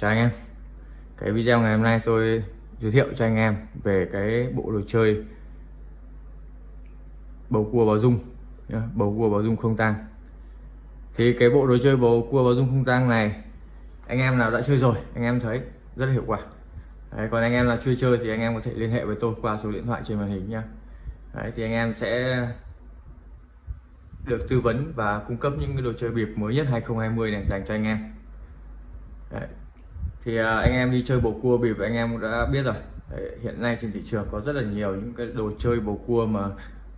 Chào anh em. Cái video ngày hôm nay tôi giới thiệu cho anh em về cái bộ đồ chơi bầu cua báo dung bầu cua báo dung không tang. Thì cái bộ đồ chơi bầu cua báo dung không tang này anh em nào đã chơi rồi anh em thấy rất là hiệu quả. Đấy, còn anh em là chưa chơi thì anh em có thể liên hệ với tôi qua số điện thoại trên màn hình nhá. Đấy, thì anh em sẽ được tư vấn và cung cấp những cái đồ chơi bịp mới nhất 2020 này dành cho anh em. Đấy thì à, anh em đi chơi bầu cua bịp anh em cũng đã biết rồi Đấy, hiện nay trên thị trường có rất là nhiều những cái đồ chơi bầu cua mà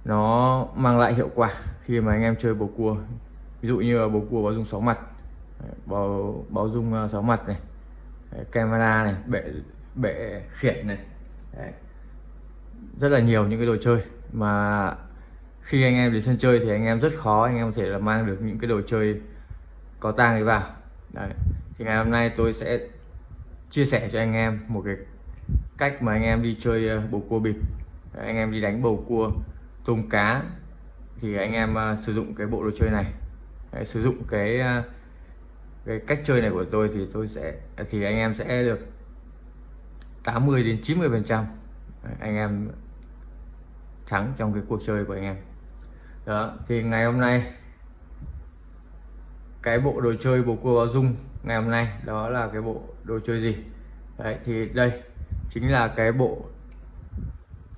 nó mang lại hiệu quả khi mà anh em chơi bầu cua ví dụ như bầu cua báo dung sáu mặt báo báo dung à, sáu mặt này Đấy, camera này bệ bệ khiển này Đấy. rất là nhiều những cái đồ chơi mà khi anh em đến sân chơi thì anh em rất khó anh em có thể là mang được những cái đồ chơi có tang ấy vào Đấy. thì ngày hôm nay tôi sẽ chia sẻ cho anh em một cái cách mà anh em đi chơi ờ, bầu cua bịp. Anh em đi đánh bầu cua tôm cá thì anh em ờ, sử dụng cái bộ đồ chơi này. Đấy, sử dụng cái ờ, cái cách chơi này của tôi thì tôi sẽ thì anh em sẽ được 80 đến 90 phần trăm anh em thắng trong cái cuộc chơi của anh em. Đó thì ngày hôm nay cái bộ đồ chơi bầu cua báo dung ngày hôm nay đó là cái bộ đồ chơi gì? Đấy thì đây chính là cái bộ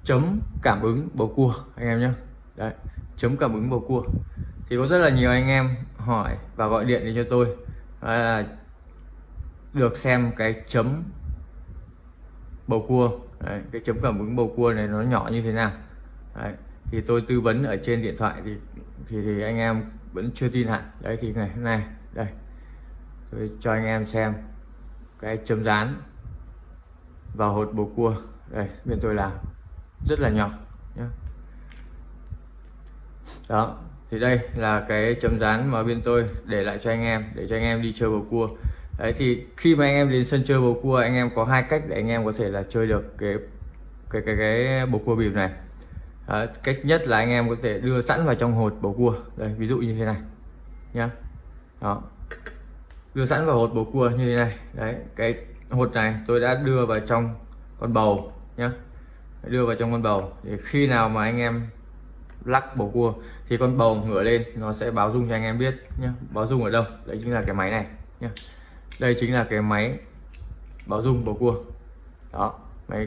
chấm cảm ứng bầu cua anh em nhé đấy chấm cảm ứng bầu cua. Thì có rất là nhiều anh em hỏi và gọi điện đến cho tôi là được xem cái chấm bầu cua. Đấy, cái chấm cảm ứng bầu cua này nó nhỏ như thế nào. Đấy, thì tôi tư vấn ở trên điện thoại thì thì, thì anh em vẫn chưa tin hẳn. Đấy thì ngày hôm nay đây tôi cho anh em xem cái chấm dán vào hột bầu cua. Đây bên tôi làm. Rất là nhỏ nhé đó thì đây là cái chấm dán mà bên tôi để lại cho anh em để cho anh em đi chơi bầu cua. Đấy thì khi mà anh em đến sân chơi bầu cua anh em có hai cách để anh em có thể là chơi được cái cái cái cái bầu cua bịp này. Đấy, cách nhất là anh em có thể đưa sẵn vào trong hột bầu cua. Đây ví dụ như thế này nhá. Đó đưa sẵn vào hột bầu cua như thế này. Đấy cái hột này tôi đã đưa vào trong con bầu nhá. Đưa vào trong con bầu. Để khi nào mà anh em lắc bầu cua thì con bầu ngửa lên nó sẽ báo dung cho anh em biết nhé báo dung ở đâu? Đấy chính là cái máy này nhé đây chính là cái máy báo dung bầu cua. Đó máy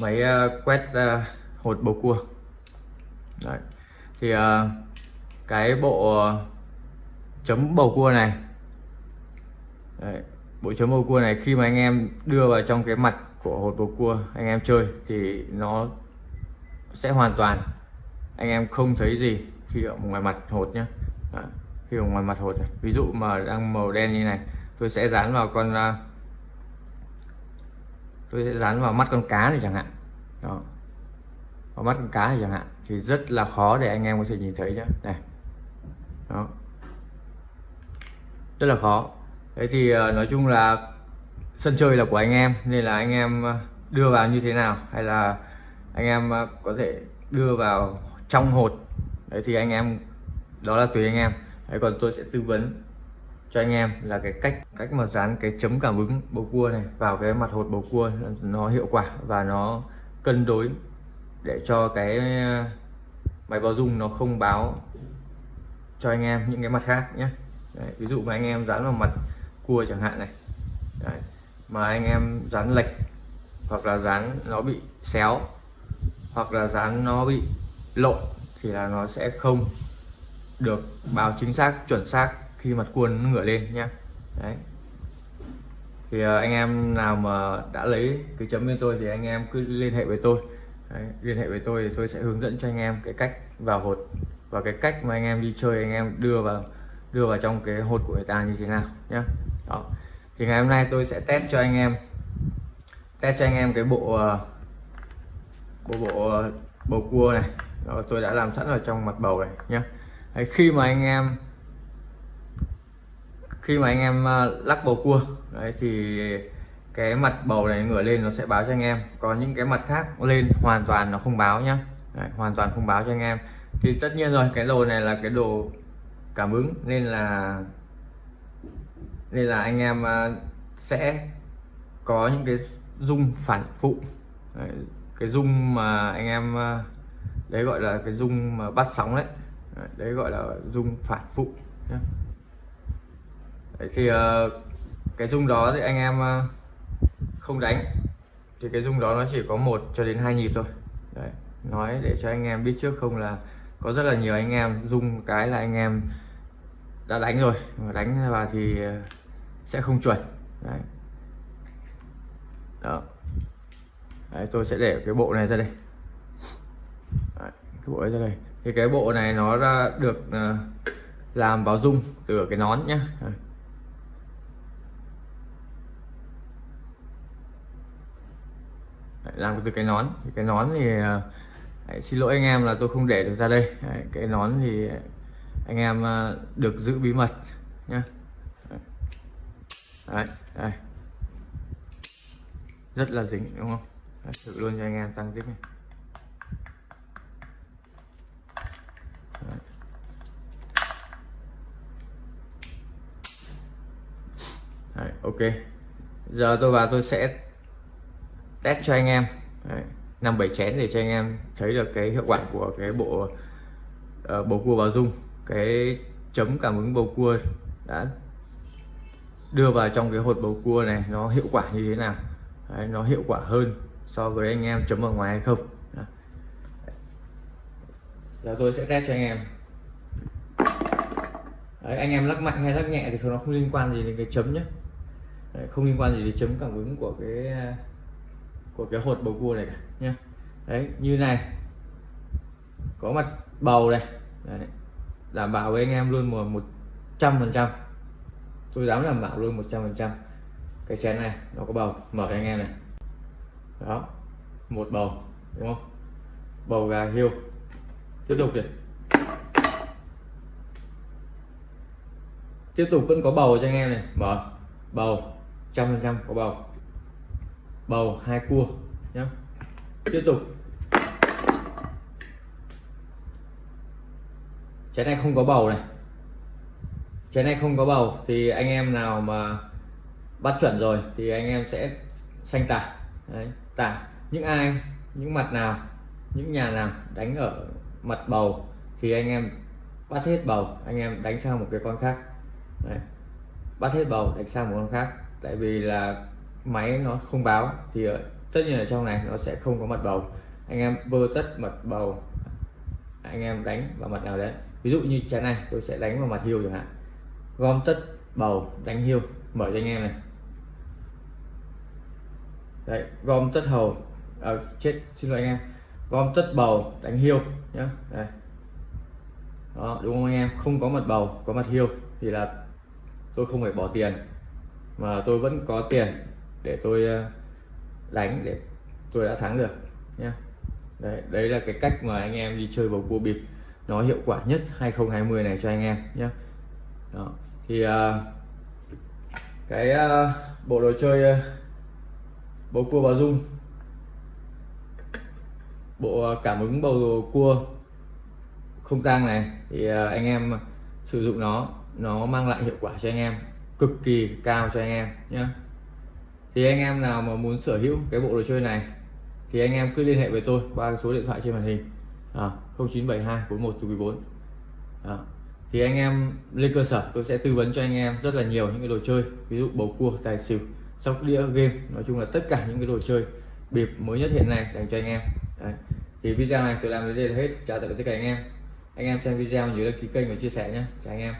máy uh, quét uh, hột bầu cua. Đấy thì uh, cái bộ uh, chấm bầu cua này đấy, bộ chấm bầu cua này khi mà anh em đưa vào trong cái mặt của hột bầu cua anh em chơi thì nó sẽ hoàn toàn anh em không thấy gì khi ở ngoài mặt hột nhé Đó, khi ở ngoài mặt hột này. ví dụ mà đang màu đen như này tôi sẽ dán vào con à, tôi sẽ dán vào mắt con cá này chẳng hạn Đó. vào mắt con cá này chẳng hạn thì rất là khó để anh em có thể nhìn thấy nhé này Đó rất là khó. Thế thì ờ, nói chung là sân chơi là của anh em, nên là anh em ờ, đưa vào như thế nào? Hay là anh em ờ, có thể đưa vào trong hột? Đấy thì anh em, đó là tùy anh em. Đấy, còn tôi sẽ tư vấn cho anh em là cái cách cách mà dán cái chấm cảm ứng bầu cua này vào cái mặt hột bầu cua, nó hiệu quả và nó cân đối để cho cái máy báo dung nó không báo cho anh em những cái mặt khác nhé đấy, ví dụ mà anh em dán vào mặt cua chẳng hạn này. Đấy, mà anh em dán lệch hoặc là dán nó bị xéo hoặc là dán nó bị lộn thì là nó sẽ không được báo chính xác chuẩn xác khi mặt cua nó ngửa lên nhé đấy. Thì ờ, anh em nào mà đã lấy cái chấm bên tôi thì anh em cứ liên hệ với tôi. Đấy, liên hệ với tôi thì tôi sẽ hướng dẫn cho anh em cái cách vào hột và cái cách mà anh em đi chơi anh em đưa vào đưa vào trong cái hột của người ta như thế nào nhé đó. Thì ngày hôm nay tôi sẽ test cho anh em test cho anh em cái bộ ờ, bộ bộ ờ, bầu cua này. Đó, tôi đã làm sẵn ở trong mặt bầu này nhé Đấy, khi mà anh em khi mà anh em ờ, lắc bầu cua đấy thì cái mặt bầu này ngửa lên nó sẽ báo cho anh em. Có những cái mặt khác lên hoàn toàn nó không báo nhá. Đấy, hoàn toàn không báo cho anh em. Thì tất nhiên rồi cái đồ này là cái đồ cảm ứng. Nên là nên là anh em à, sẽ có những cái rung phản phụ. Đấy, cái rung mà anh em à, đấy gọi là cái rung mà bắt sóng đấy. Đấy, gọi là rung phản phụ nhé. Đấy, thì à, cái rung đó thì anh em không đánh. Thì cái rung đó nó chỉ có một cho đến hai nhịp thôi. Đấy nói để cho anh em biết trước không là có rất là nhiều anh em rung cái là anh em đã đánh rồi. Mà đánh vào thì ờ, sẽ không chuẩn. Đấy. đó. Đấy, tôi sẽ để cái bộ này ra đây. Đấy, cái bộ này ra đây. Thì cái bộ này nó ra được ờ, làm vào dung từ cái nón nhá. làm từ cái nón. Cái nón thì ờ, đấy, xin lỗi anh em là tôi không để được ra đây. Đấy, cái nón thì anh em ờ, được giữ bí mật nhé đấy, đây. Rất là dính đúng không? Đấy, thử luôn cho anh em tăng tiếp này đấy. Đấy, ok. Giờ tôi vào tôi sẽ test cho anh em. Năm bảy chén để cho anh em thấy được cái hiệu quả của cái bộ uh, bầu cua báo dung cái chấm cảm ứng bầu cua đã đưa vào trong cái hột bầu cua này nó hiệu quả như thế nào? Đấy, nó hiệu quả hơn so với anh em chấm ở ngoài hay không? Đấy. giờ tôi sẽ test cho anh em. Đấy, anh em lắc mạnh hay lắc nhẹ thì nó không liên quan gì đến cái chấm nhé. Đấy, không liên quan gì đến chấm cảm ứng của cái của cái hột bầu cua này cả nhé. Đấy như này. Có mặt bầu này. Đấy đảm bảo với anh em luôn một một trăm phần trăm. Tôi dám đảm bảo luôn một trăm phần trăm. Cái chén này, nó có bầu. Mở cho anh em này. Đó. Một bầu, đúng không? Bầu gà hiêu. Tiếp tục đi tiếp tục vẫn có bầu cho anh em này. Mở. Bầu. Trăm phần trăm có bầu. Bầu hai cua. Nhé tiếp tục. Trái này không có bầu này. Trái này không có bầu thì anh em nào mà bắt chuẩn rồi thì anh em sẽ xanh tả. Đấy, tả. Những ai những mặt nào những nhà nào đánh ở mặt bầu thì anh em bắt hết bầu anh em đánh sang một cái con khác. Đấy. bắt hết bầu đánh sang một con khác. Tại vì là máy nó không báo thì tất nhiên ở trong này nó sẽ không có mặt bầu. Anh em bơ tất mặt bầu anh em đánh vào mặt nào đấy ví dụ như trái này tôi sẽ đánh vào mặt hiêu chẳng hạn. Gom tất bầu đánh hiêu mở cho anh em này. Đấy gom tất hầu à, chết xin lỗi anh em. Gom tất bầu đánh hiêu nhá. Đây. Đó đúng không anh em? Không có mặt bầu có mặt hiêu thì là tôi không phải bỏ tiền mà tôi vẫn có tiền để tôi à, đánh để tôi đã thắng được nhá. Đấy, đấy là cái cách mà anh em đi chơi bầu cua bịp nó hiệu quả nhất 2020 này cho anh em nhé. Đó. thì uh, cái uh, bộ đồ chơi uh, bầu cua bà dung. Bộ cảm ứng bầu cua không tang này thì uh, anh em sử dụng nó nó mang lại hiệu quả cho anh em cực kỳ cao cho anh em nhé. Thì anh em nào mà muốn sở hữu cái bộ đồ chơi này thì anh em cứ liên hệ với tôi qua số điện thoại trên màn hình. À, 0972 41 à, thì anh em lên cơ sở tôi sẽ tư vấn cho anh em rất là nhiều những cái đồ chơi ví dụ bầu cua tài xỉu sóc đĩa game nói chung là tất cả những cái đồ chơi bịp mới nhất hiện nay dành cho anh em. Đấy. thì video này tôi làm đến đây là hết. Chào tạm biệt tất cả anh em. Anh em xem video nhớ đăng ký kênh và chia sẻ nhé. Chào anh em.